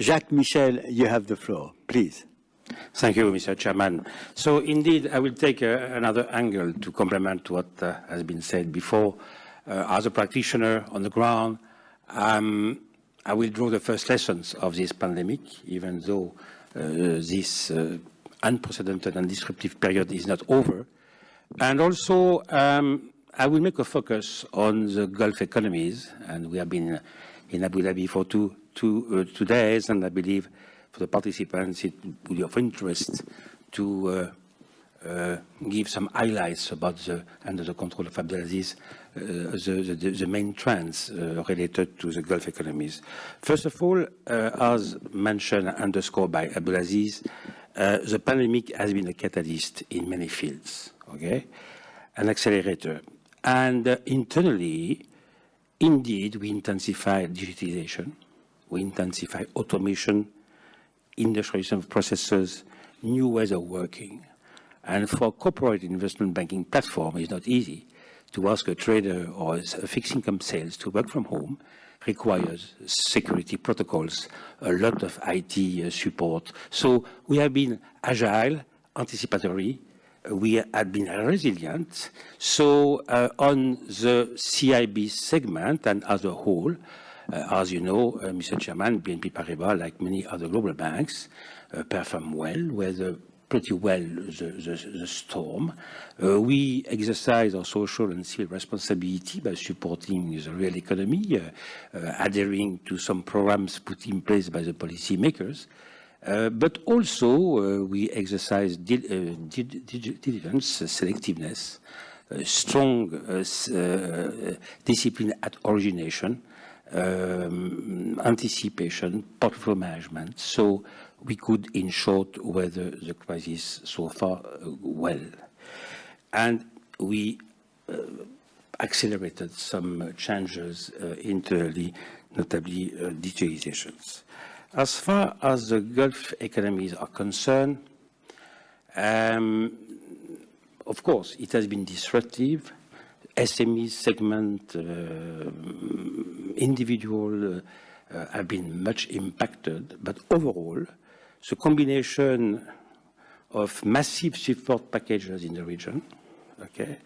Jacques Michel, you have the floor, please. Thank you, Mr. Chairman. So indeed, I will take uh, another angle to complement what uh, has been said before. Uh, as a practitioner on the ground, um, I will draw the first lessons of this pandemic, even though uh, this uh, unprecedented and disruptive period is not over. And also, um, I will make a focus on the Gulf economies, and we have been in Abu Dhabi for two, two, uh, two days, and I believe for the participants it would be of interest to uh, uh, give some highlights about the, under the control of Abdulaziz, uh, the, the, the, main trends uh, related to the Gulf economies. First of all, as mentioned and underscored by Abdulaziz, uh, the pandemic has been a catalyst in many fields, okay? An accelerator. And internally, indeed, we intensify digitization, we intensify automation, industrialization of processes, new ways of working. And for corporate investment banking platform, it's not easy to ask a trader or a fixed income sales to work from home requires security protocols, a lot of IT support. So we have been agile, anticipatory, we have been resilient. So uh, on the CIB segment and as a whole, uh, as you know, uh, Mr. Chairman, BNP Paribas, like many other global banks, perform well, weather pretty well the, the, the storm. Uh, we exercise our social and civil responsibility by supporting the real economy, uh, uh, adhering to some programs put in place by the policymakers. Uh, but also, uh, we exercise uh, diligence, selectiveness, strong discipline at origination, um, anticipation, portfolio management. So we could, in short, weather the crisis so far uh, well. And we uh, accelerated some changes uh, internally, notably uh, digitalizations. As far as the Gulf economies are concerned, um, of course, it has been disruptive. SME segment, uh, individual uh, have been much impacted, but overall, the combination of massive support packages in the region, okay,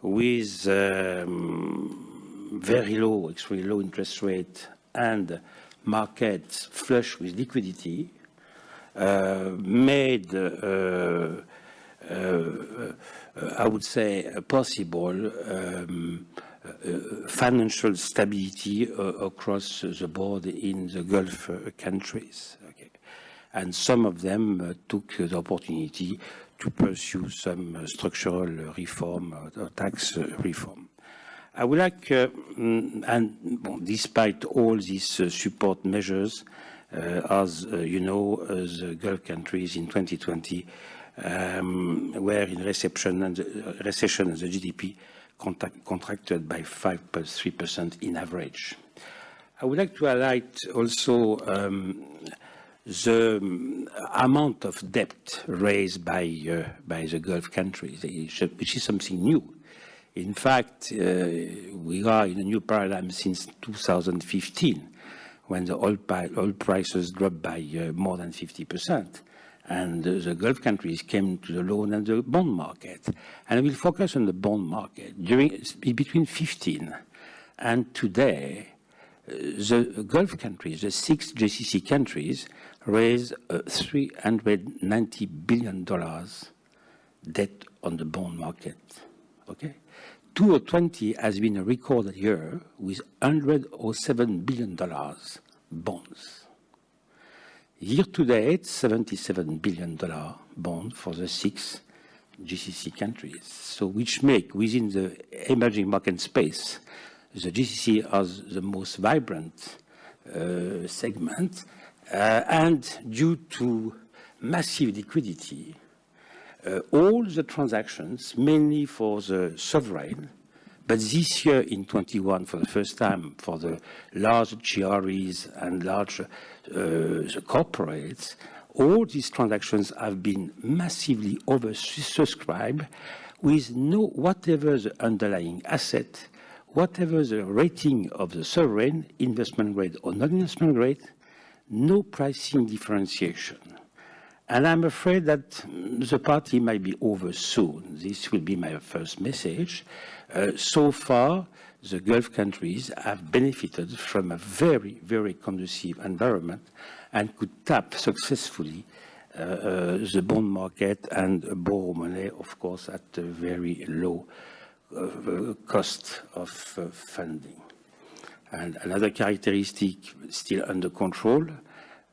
with um, very low, extremely low interest rate and markets flush with liquidity, uh, made, uh, uh, I would say, possible um, financial stability across the board in the Gulf countries and some of them took the opportunity to pursue some structural reform, uh, tax reform. I would like, mm, and well, despite all these support measures, as you know, the Gulf countries in 2020 um, were in recession and, the, recession and the GDP contract, contracted by 5.3% in average. I would like to highlight also um, the um, amount of debt raised by, uh, by the Gulf countries, which is something new. In fact, uh, we are in a new paradigm since 2015, when the oil, oil prices dropped by uh, more than 50%. And the Gulf countries came to the loan and the bond market. And we'll focus on the bond market. During, between 15 and today, uh, the Gulf countries, the six GCC countries, raised uh, $390 billion debt on the bond market. Okay? 2020 has been a record year with $107 billion bonds. Year to date, $77 billion bond for the six GCC countries. So which make within the emerging market space, the GCC as the most vibrant uh, segment uh, and due to massive liquidity, uh, all the transactions, mainly for the sovereign, but this year in 21, for the first time, for the large GREs and large uh, corporates, all these transactions have been massively oversubscribed with no whatever the underlying asset, whatever the rating of the sovereign, investment grade or non-investment grade, no pricing differentiation. And I'm afraid that the party might be over soon. This will be my first message. Uh, so far, the Gulf countries have benefited from a very, very conducive environment and could tap successfully uh, uh, the bond market and borrow money, of course, at a very low uh, cost of uh, funding. And another characteristic still under control,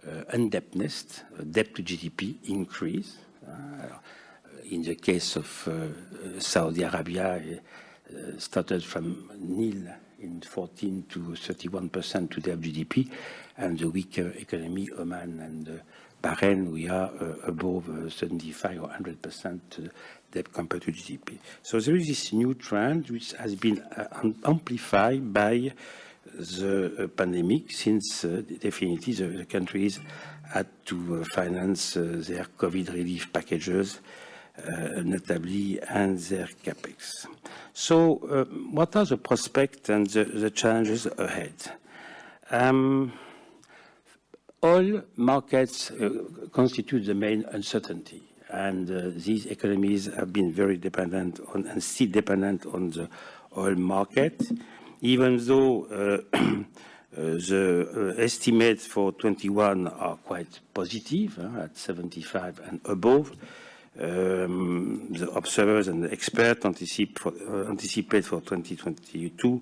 Uh, indebtedness, uh, debt to GDP increase. Uh, in the case of Saudi Arabia, uh, started from nil in 14 to 31 percent today of GDP, and the weaker economy, Oman and uh, Bahrain, we are uh, above 75 or 100 percent debt compared to GDP. So there is this new trend which has been amplified by the pandemic, since definitely the, the countries had to finance their COVID relief packages uh, notably, and their capex. So uh, what are the prospects and the, the challenges ahead? Um, oil markets uh, constitute the main uncertainty, and uh, these economies have been very dependent on and still dependent on the oil market, even though uh, uh the uh, estimates for 21 are quite positive, at 75 and above. Um, the observers and the experts anticipate for, uh, anticipate for 2022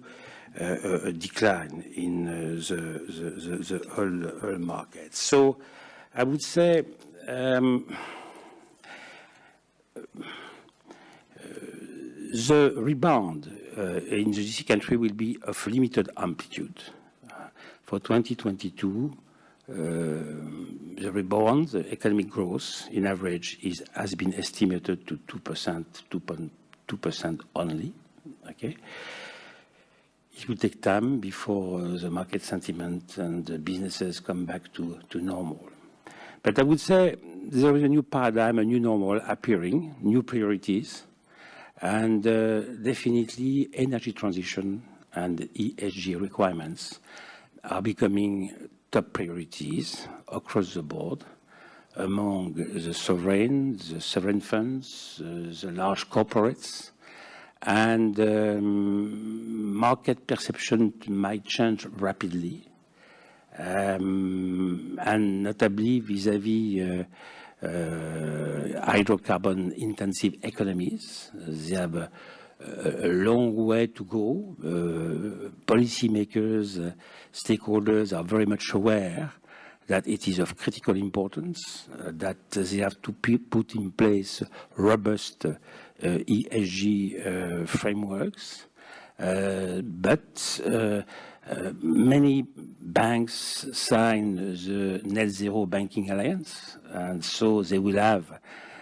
uh, a decline in uh, the, the, the, oil, market. So I would say um, the rebound in the GC country will be of limited amplitude. Uh, for 2022, uh, the rebound, the economic growth in average is, has been estimated to 2%, 2.2% only, okay? It will take time before the market sentiment and the businesses come back to, to normal. But I would say there is a new paradigm, a new normal appearing, new priorities, and uh, definitely energy transition and ESG requirements are becoming top priorities across the board among the sovereign, the sovereign funds, uh, the large corporates, and um, market perception might change rapidly, um, and notably vis-à-vis uh, uh, hydrocarbon-intensive economies. They have a, a long way to go. Uh, policymakers, uh, stakeholders are very much aware that it is of critical importance, uh, that they have to put in place robust uh, ESG uh, frameworks. Uh, but many banks sign the Net Zero Banking Alliance, and so they will have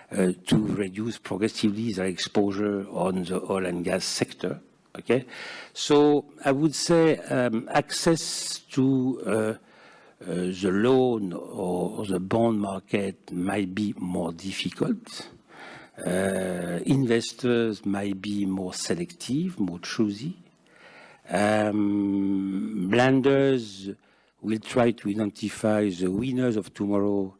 uh, to reduce progressively their exposure on the oil and gas sector. Okay, so I would say um, access to uh, uh, the loan or the bond market might be more difficult. Uh, investors might be more selective, more choosy. Um, blenders will try to identify the winners of tomorrow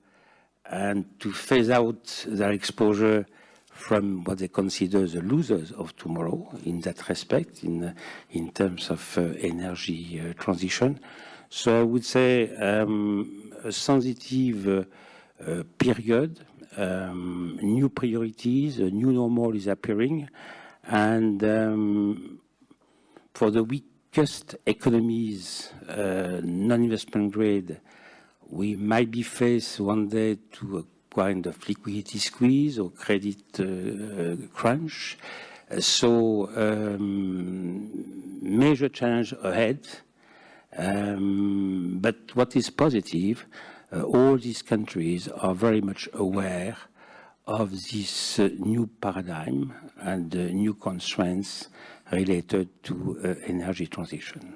and to phase out their exposure from what they consider the losers of tomorrow in that respect, in, in terms of uh, energy uh, transition. So I would say um, a sensitive uh, uh period, um, new priorities, a new normal is appearing, and um, for the weakest economies, uh, non-investment grade, we might be faced one day to a kind of liquidity squeeze or credit uh, crunch. So um, major challenge ahead. Um, but what is positive, uh, all these countries are very much aware of this uh, new paradigm and uh, new constraints related to uh, energy transition.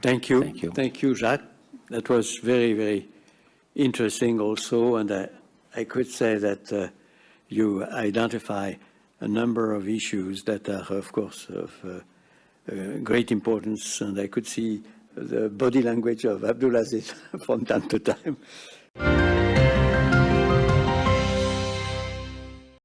Thank you. Thank you. Thank you, Jacques that was very, very interesting also. And I, I could say that uh, you identify a number of issues that are, of course, of uh, uh, great importance. And I could see the body language of Abdulaziz from time to time.